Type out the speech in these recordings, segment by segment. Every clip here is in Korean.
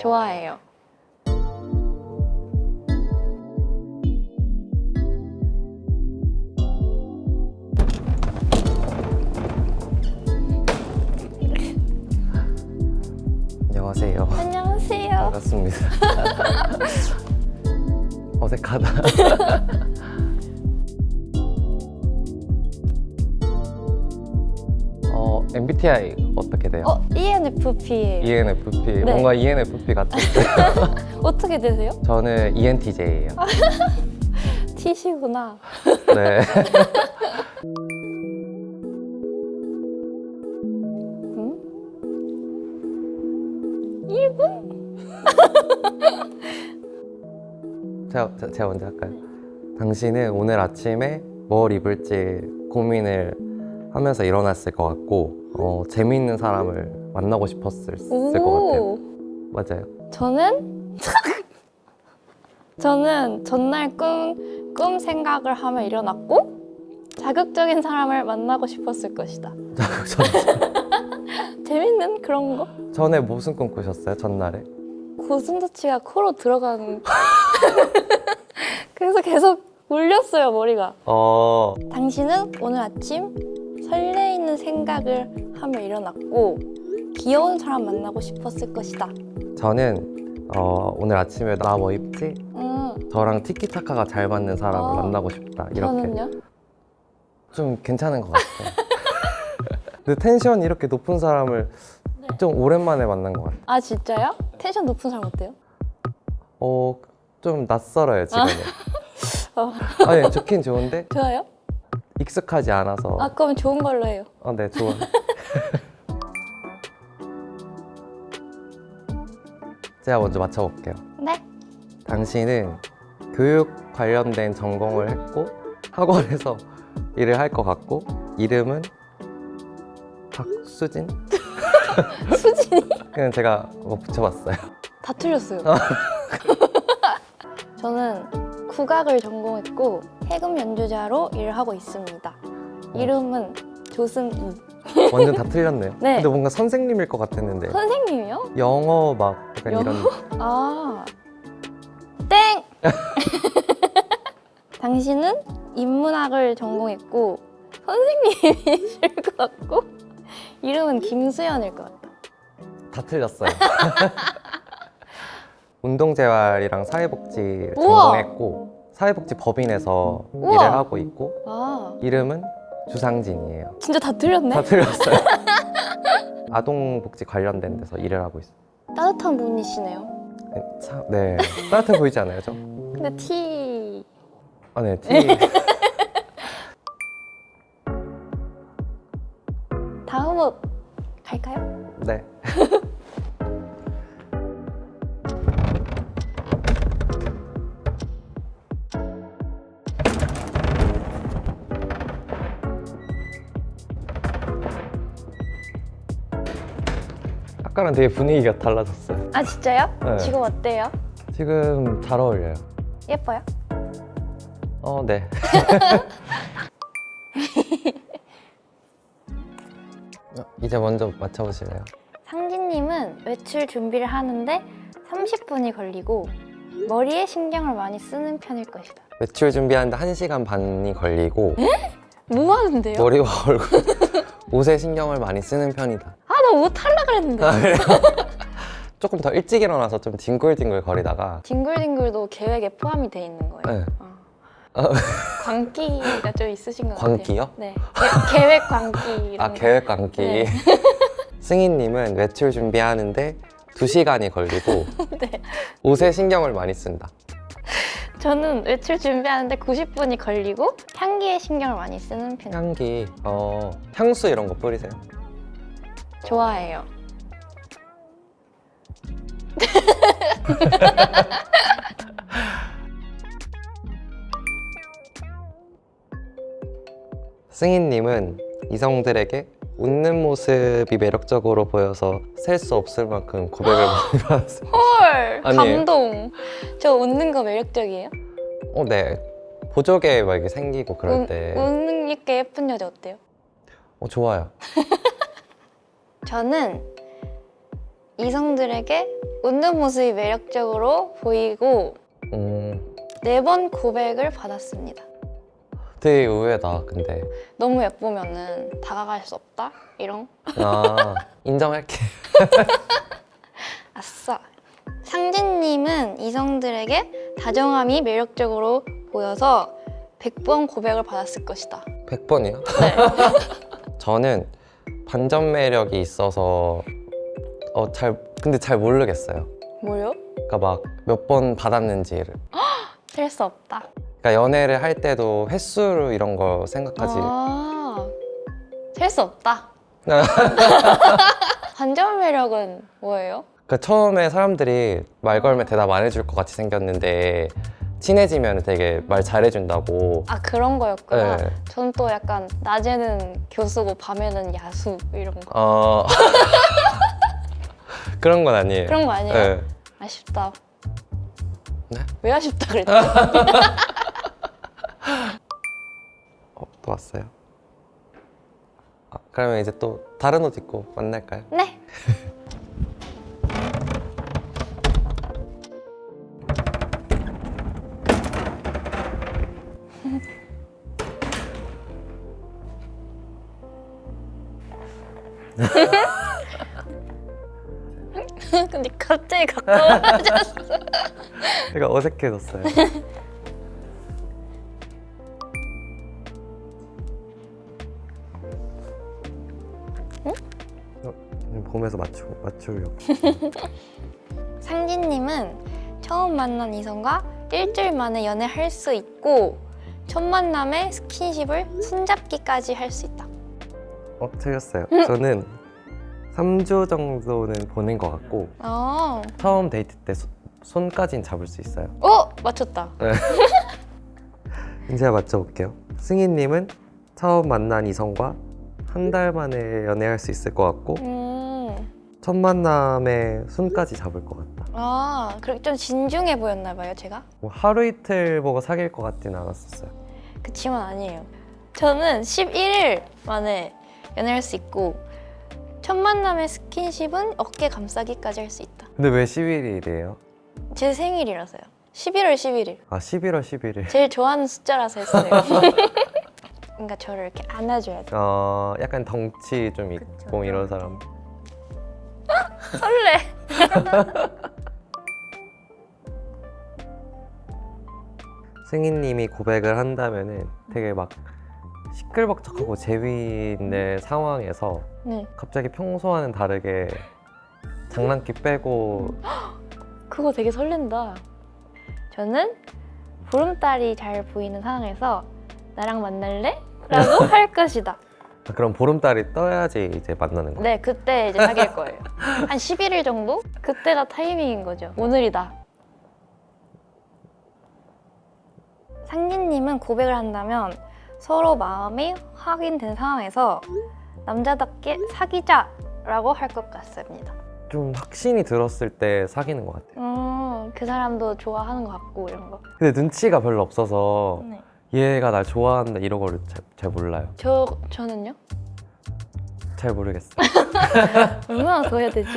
좋아해요. 안녕하세요. 안녕하세요. 반갑습니다. 어색하다. 어, MBTI 어떻게 돼요? 어, ENFP예요. ENFP. 네. 뭔가 ENFP 같은데. 어떻게 되세요? 저는 ENTJ예요. T시구나. 네. 응? 1분? 제가, 제- 제가 먼저 할까요? 당신은 오늘 아침에 뭘 입을지 고민을 하면서 일어났을 것 같고 어, 재미있는 사람을 만나고 싶었을 것 같아요. 맞아요. 저는 저는 전날 꿈, 꿈 생각을 하며 일어났고 자극적인 사람을 만나고 싶었을 것이다. 전, 재밌는 그런 거? 전에 무슨 꿈 꾸셨어요? 전날에? 고슴도치가 코로 들어가는 그래서 계속 울렸어요 머리가. 어, 당신은 오늘 아침 설레이는 생각을 하며 일어났고 귀여운 사람 만나고 싶었을 것이다. 저는 어, 오늘 아침에 나 뭐 입지? 음, 저랑 티키타카가 잘 맞는 사람을 아, 만나고 싶다. 이렇게 저는요? 좀 괜찮은 것 같아요. 근데 텐션이 이렇게 높은 사람을 좀 오랜만에 만난 것 같아요. 아 진짜요? 텐션 높은 사람 어때요? 어, 좀 낯설어요 지금은. 어. 아니 좋긴 좋은데 좋아요? 익숙하지 않아서. 아 그럼 좋은 걸로 해요. 어, 네 좋아. 제가 먼저 맞춰볼게요. 네. 당신은 교육 관련된 전공을 했고 학원에서 일을 할 것 같고 이름은 박수진? 수진이 그냥 제가 뭐 붙여봤어요. 다 틀렸어요. 저는 국악을 전공했고 해금 연주자로 일을 하고 있습니다. 이름은 조승우. 완전 다 틀렸네요. 네. 근데 뭔가 선생님일 것 같았는데 선생님이요? 영어 막 약간 영어? 이런 아 땡. 당신은 인문학을 전공했고 선생님이실 것 같고 이름은 김수연일 것 같다. 다 틀렸어요. 운동재활이랑 사회복지를 우와! 전공했고 사회복지 법인에서 우와! 일을 하고 있고 아 이름은 주상진이에요. 진짜 다 틀렸네. 다 틀렸어요. 아동복지 관련된 데서 일을 하고 있어요. 따뜻한 분이시네요. 네, 참, 네. 따뜻해 보이지 않아요, 저? 근데 T 아, 네. 티. 다음 옷 갈까요? 네. 아까랑 되게 분위기가 달라졌어요. 아 진짜요? 네. 지금 어때요? 지금 잘 어울려요. 예뻐요? 어, 네. 어, 이제 먼저 맞춰보실래요? 상진님은 외출 준비를 하는데 30분이 걸리고 머리에 신경을 많이 쓰는 편일 것이다. 외출 준비하는데 1시간 반이 걸리고 뭐 하는데요? 머리와 얼굴, 옷에 신경을 많이 쓰는 편이다. 아나옷 하려 그랬는데. 아, 그래요? 조금 더 일찍 일어나서 좀 뒹굴뒹굴 거리다가 뒹굴뒹굴도 계획에 포함이 돼 있는 거예요. 네. 어. 어. 광기가 좀 있으신 것 같아요. 광기요? 네. 계, 계획 광기 아 거. 계획 감기 네. 승희님은 외출 준비하는데 2시간이 걸리고 네. 옷에 신경을 많이 쓴다. 저는 외출 준비하는데 90분이 걸리고 향기에 신경을 많이 쓰는 편. 향기, 어, 향수 이런 거 뿌리세요? 좋아해요. 승희님은 이성들에게 웃는 모습이 매력적으로 보여서 셀 수 없을 만큼 고백을 많이 받았어요. 헐 아니에요. 감동. 저 웃는 거 매력적이에요? 어, 네. 보조개 막 이렇게 생기고 그럴 웃- 때 웃는 게 예쁜 여자 어때요? 어, 좋아요. 저는 이성들에게 웃는 모습이 매력적으로 보이고 음, 네번 고백을 받았습니다. 되게 의외다. 근데 너무 예쁘면은 다가갈 수 없다? 이런? 아 인정할게. 아싸. 상진님은 이성들에게 다정함이 매력적으로 보여서 100번 고백을 받았을 것이다. 100번이요? 네. 저는 반전 매력이 있어서 어 잘 근데 잘 모르겠어요. 뭐요? 그러니까 막 몇 번 받았는지를. 셀 수 없다. 그러니까 연애를 할 때도 횟수로 이런 거 생각하지. 아, 셀수 없다. 반전 매력은 뭐예요? 그러니까 처음에 사람들이 말 걸면 대답 안 해줄 것 같이 생겼는데 친해지면 되게 말 잘해준다고. 아 그런 거였구나. 네. 전또 약간 낮에는 교수고 밤에는 야수 이런 거. 어 그런 건 아니에요. 그런 거 아니에요? 네. 아쉽다. 네? 왜 아쉽다 그랬지? 어, 또 왔어요. 아, 그러면 이제 또 다른 옷 입고 만날까요? 네. 근데 갑자기 가까워졌어. 제가 어색해졌어요. 어, 봄에서 맞추 맞추려고. 상진님은 처음 만난 이성과 일주일 만에 연애할 수 있고 첫 만남에 스킨십을 손잡기까지 할 수 있다. 어 틀렸어요. 저는 3주 정도는 보낸 것 같고 아, 처음 데이트 때 손- 손까진 잡을 수 있어요. 어 맞췄다. 이제 맞춰볼게요. 승희님은 처음 만난 이성과 한 달 만에 연애할 수 있을 것 같고 음, 첫 만남에 손까지 잡을 것 같다. 아 그렇게 좀 진중해 보였나 봐요, 제가. 뭐 하루 이틀 보고 사귈 것 같진 않았었어요. 그치만 아니에요. 저는 11일 만에 연애할 수 있고 첫 만남의 스킨십은 어깨 감싸기까지 할 수 있다. 근데 왜 11일이에요? 제 생일이라서요. 11월 11일. 아 11월 11일. 제일 좋아하는 숫자라서 했어요. 그러니까 저를 이렇게 안아줘야 돼. 어 약간 덩치 좀 있고 이런 사람. 설레. 승희님이 고백을 한다면 은 되게 막 시끌벅적하고 재미있는 상황에서 네. 갑자기 평소와는 다르게 장난기 빼고 그거 되게 설렌다. 저는 보름달이 잘 보이는 상황에서 나랑 만날래? 라고 할 것이다. 아, 그럼 보름달이 떠야지 이제 만나는 거. 네, 그때 이제 사귈 거예요. 한 11일 정도? 그때가 타이밍인 거죠. 오늘이다. 상진님은 고백을 한다면 서로 마음이 확인된 상황에서 남자답게 사귀자 라고 할 것 같습니다. 좀 확신이 들었을 때 사귀는 것 같아요. 음, 그 사람도 좋아하는 것 같고 이런 거. 근데 눈치가 별로 없어서 네. 얘가 날 좋아한다 이런 거를 잘, 잘 몰라요. 저 저는요? 잘 모르겠어요. 얼마나 더 해야 되지?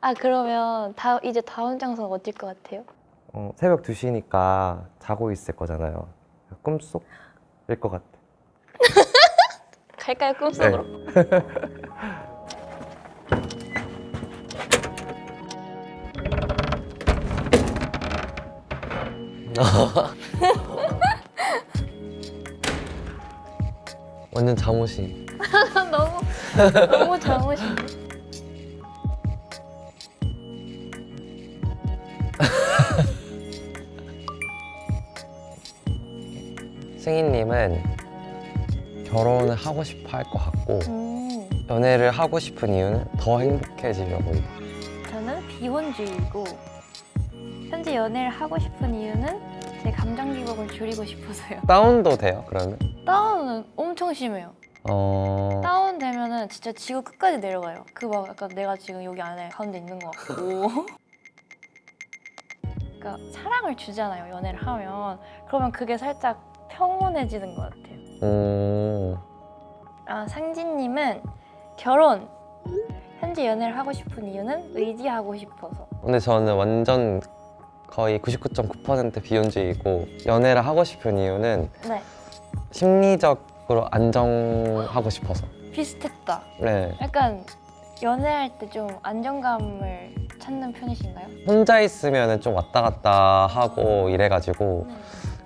아 그러면 다 이제 다음 장소가 어딜 것 같아요? 어, 새벽 2시니까 자고 있을 거잖아요. 꿈속일 것 같아. 갈까요 꿈속으로? 완전 잠옷이. 너무 너무 잠옷이. 승희님은 결혼을 하고 싶어 할 것 같고 음, 연애를 하고 싶은 이유는 더 행복해지려고. 저는 비혼주의고 현재 연애를 하고 싶은 이유는 제 감정 기복을 줄이고 싶어서요. 다운도 돼요 그러면? 다운은 엄청 심해요. 어... 다운 되면 은 진짜 지구 끝까지 내려가요. 그 막 약간 내가 지금 여기 안에 가운데 있는 것 같고. 그러니까 사랑을 주잖아요. 연애를 하면 그러면 그게 살짝 평온해지는 것 같아요. 음... 아, 상진님은 결혼. 현재 연애를 하고 싶은 이유는 의지하고 싶어서. 근데 저는 완전 거의 99.9% 비혼주의고 연애를 하고 싶은 이유는 네. 심리적으로 안정하고 싶어서. 비슷했다. 네. 약간 연애할 때 좀 안정감을 찾는 편이신가요? 혼자 있으면 좀 왔다 갔다 하고 이래가지고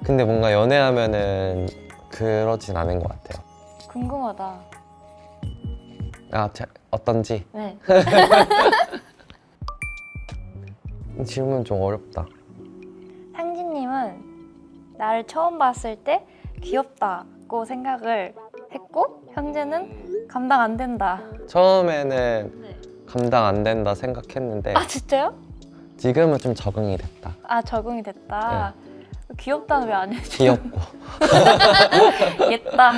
근데 뭔가 연애하면은 그러진 않은 것 같아요. 궁금하다. 아, 제, 어떤지 네. 이 질문 좀 어렵다. 상진님은 나를 처음 봤을 때 귀엽다고 생각을 했고 현재는 감당 안 된다. 처음에는 네. 감당 안 된다 생각했는데 아 진짜요? 지금은 좀 적응이 됐다. 아 적응이 됐다. 귀엽다는 왜 안 해줘? 귀엽고. 옛다.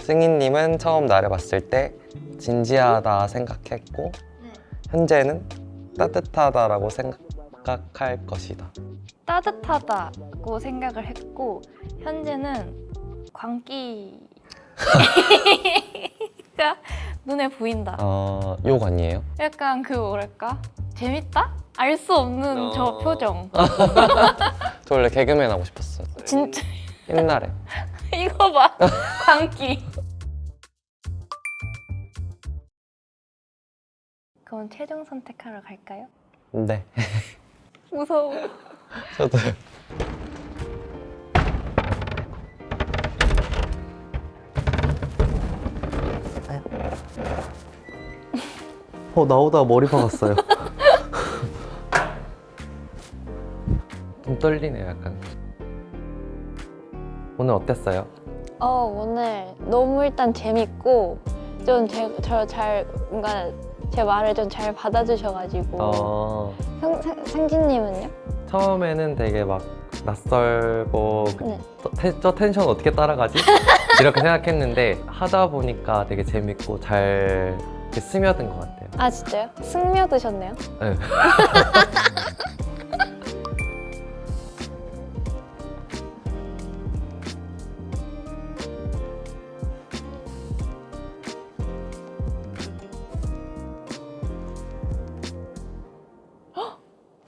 승희님은 처음 나를 봤을 때 진지하다 생각했고 현재는 따뜻하다라고 생각할 것이다. 따뜻하다고 생각을 했고 현재는 광기 가 눈에 보인다. 어, 욕 아니에요? 약간 그 뭐랄까 재밌다? 알 수 없는 저 어. 표정. 저 원래 개그맨 하고 싶었어요. 진짜 옛날에. 이거 봐 광기. 그럼 최종 선택하러 갈까요? 네. 무서워. 저도. 어 나오다 머리 박았어요. 좀 떨리네요, 약간. 오늘 어땠어요? 어 오늘 너무 일단 재밌고 좀 저 잘 뭔가 제 말을 좀 잘 받아주셔가지고 어, 상, 상, 상진님은요? 처음에는 되게 막 낯설고 그- 네. 저, 텐- 저 텐션 어떻게 따라가지? 이렇게 생각했는데 하다 보니까 되게 재밌고 잘 이렇게 스며든 것 같아요. 아 진짜요? 승려 드셨네요? 네.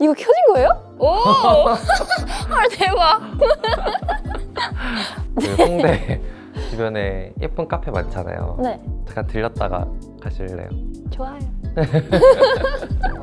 이거 켜진 거예요? 오! 헐 대박! 그 홍대 주변에 예쁜 카페 많잖아요. 네 잠깐 들렸다가 가실래요? 좋아요.